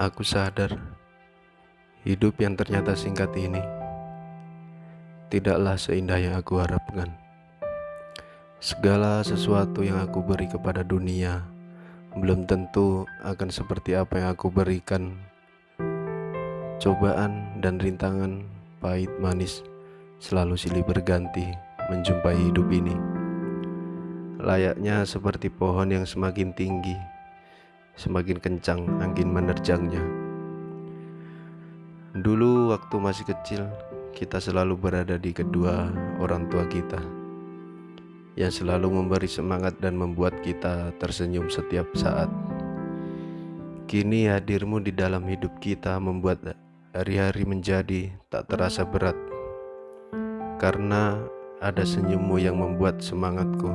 Aku sadar hidup yang ternyata singkat ini tidaklah seindah yang aku harapkan. Segala sesuatu yang aku beri kepada dunia belum tentu akan seperti apa yang aku berikan. Cobaan dan rintangan pahit manis selalu silih berganti menjumpai hidup ini. Layaknya seperti pohon yang semakin tinggi semakin kencang angin menerjangnya. Dulu waktu masih kecil, kita selalu berada di kedua orang tua kita yang selalu memberi semangat dan membuat kita tersenyum setiap saat. Kini hadirmu di dalam hidup kita membuat hari-hari menjadi tak terasa berat karena ada senyummu yang membuat semangatku.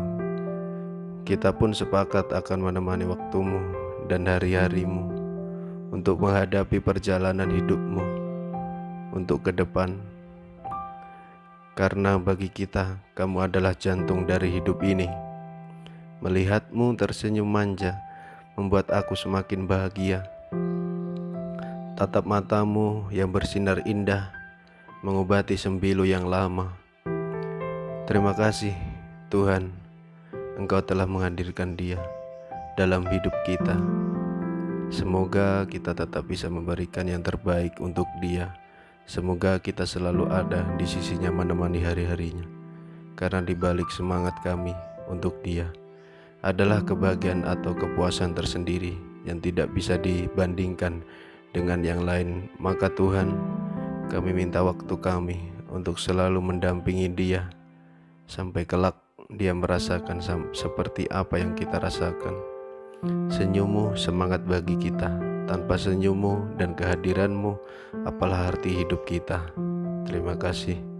Kita pun sepakat akan menemani waktumu dan hari-harimu untuk menghadapi perjalanan hidupmu untuk ke depan. Karena bagi kita, kamu adalah jantung dari hidup ini. Melihatmu tersenyum manja membuat aku semakin bahagia. Tatap matamu yang bersinar indah mengobati sembilu yang lama. Terima kasih, Tuhan, Engkau telah menghadirkan dia dalam hidup kita. Semoga kita tetap bisa memberikan yang terbaik untuk dia. Semoga kita selalu ada di sisinya menemani hari-harinya. Karena di balik semangat kami untuk dia adalah kebahagiaan atau kepuasan tersendiri yang tidak bisa dibandingkan dengan yang lain. Maka Tuhan, kami minta waktu kami untuk selalu mendampingi dia sampai kelak dia merasakan seperti apa yang kita rasakan. Senyummu semangat bagi kita. Tanpa senyummu dan kehadiranmu, apalah arti hidup kita. Terima kasih.